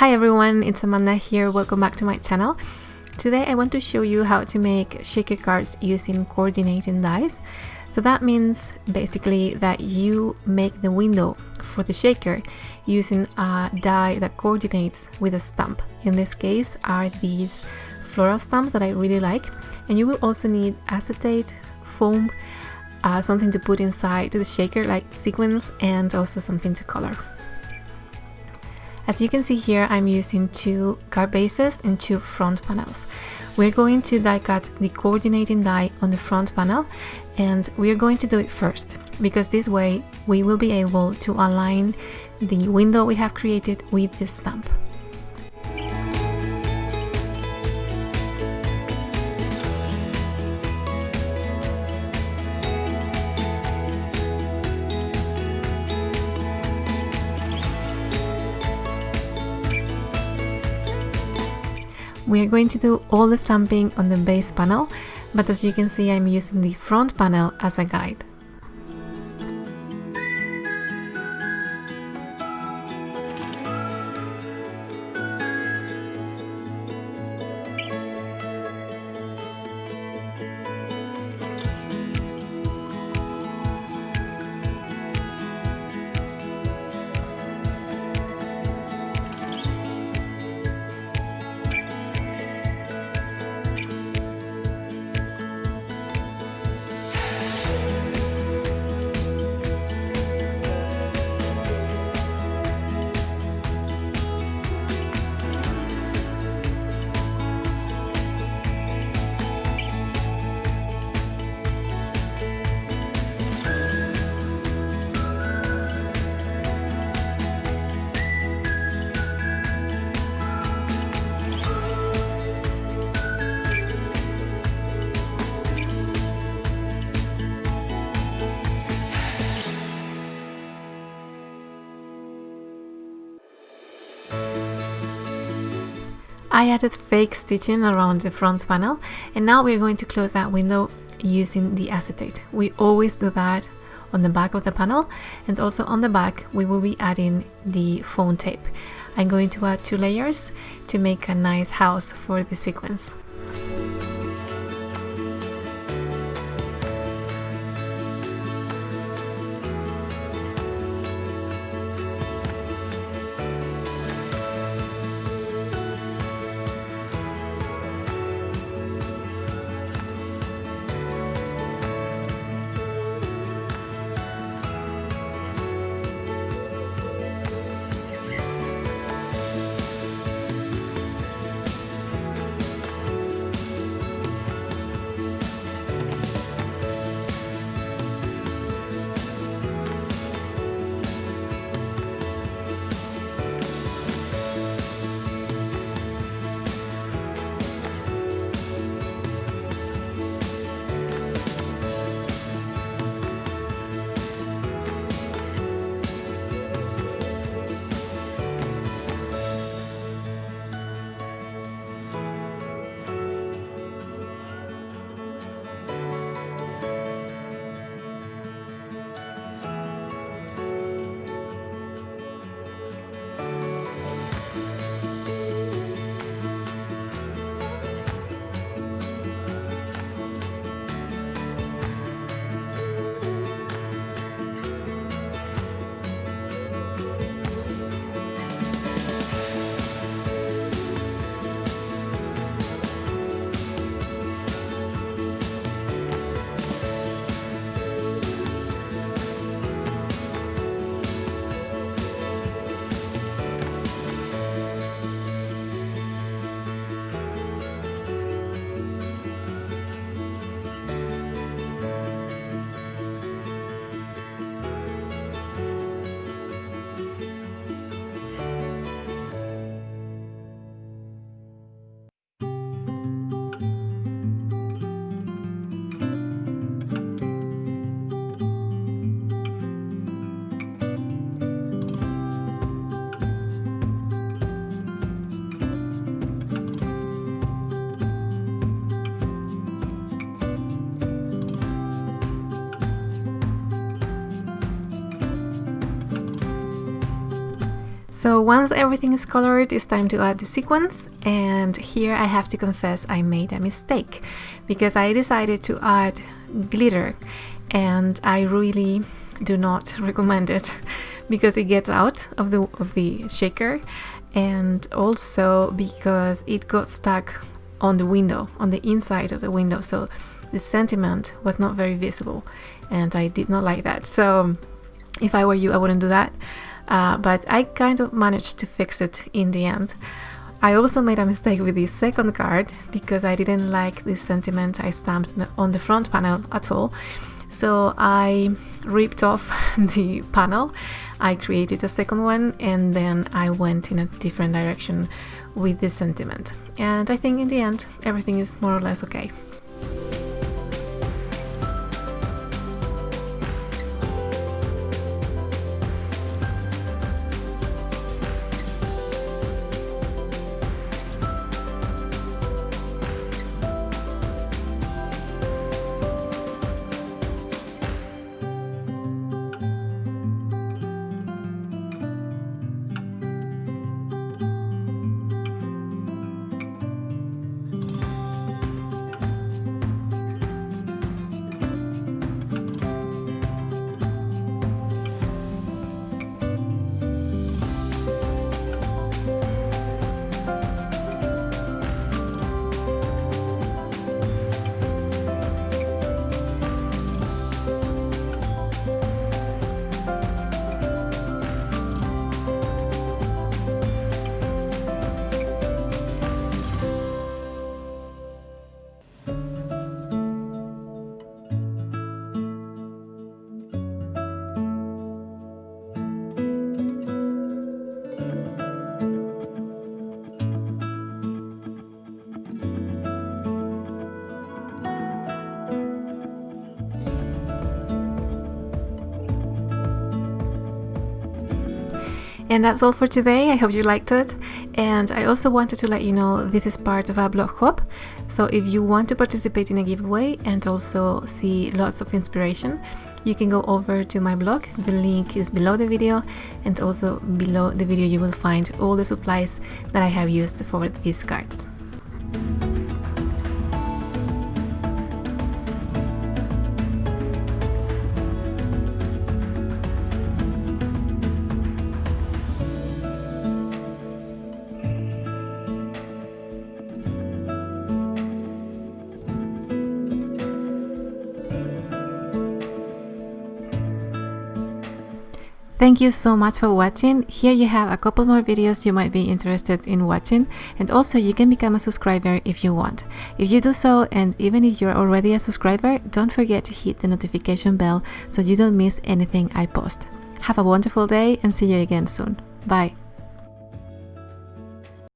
Hi everyone, it's Amanda here, welcome back to my channel. Today I want to show you how to make shaker cards using coordinating dies. So that means basically that you make the window for the shaker using a die that coordinates with a stamp. In this case are these floral stamps that I really like and you will also need acetate, foam, uh, something to put inside the shaker like sequins and also something to color. As you can see here, I'm using two card bases and two front panels. We're going to die cut the coordinating die on the front panel and we're going to do it first because this way we will be able to align the window we have created with the stamp. We are going to do all the stamping on the base panel, but as you can see I'm using the front panel as a guide. I added fake stitching around the front panel and now we're going to close that window using the acetate. We always do that on the back of the panel and also on the back we will be adding the foam tape. I'm going to add two layers to make a nice house for the sequins. So once everything is colored, it's time to add the sequins and here I have to confess I made a mistake because I decided to add glitter. And I really do not recommend it because it gets out of the of the shaker. And also because it got stuck on the window on the inside of the window. So the sentiment was not very visible. And I did not like that. So if I were you I wouldn't do that uh, but I kind of managed to fix it in the end. I also made a mistake with the second card because I didn't like the sentiment I stamped on the front panel at all. So I ripped off the panel, I created a second one and then I went in a different direction with the sentiment. And I think in the end everything is more or less okay. And that's all for today. I hope you liked it. And I also wanted to let you know this is part of our blog hop, So if you want to participate in a giveaway and also see lots of inspiration, you can go over to my blog. The link is below the video and also below the video you will find all the supplies that I have used for these cards. Thank you so much for watching. Here you have a couple more videos you might be interested in watching and also you can become a subscriber if you want. If you do so and even if you're already a subscriber, don't forget to hit the notification bell so you don't miss anything I post. Have a wonderful day and see you again soon. Bye!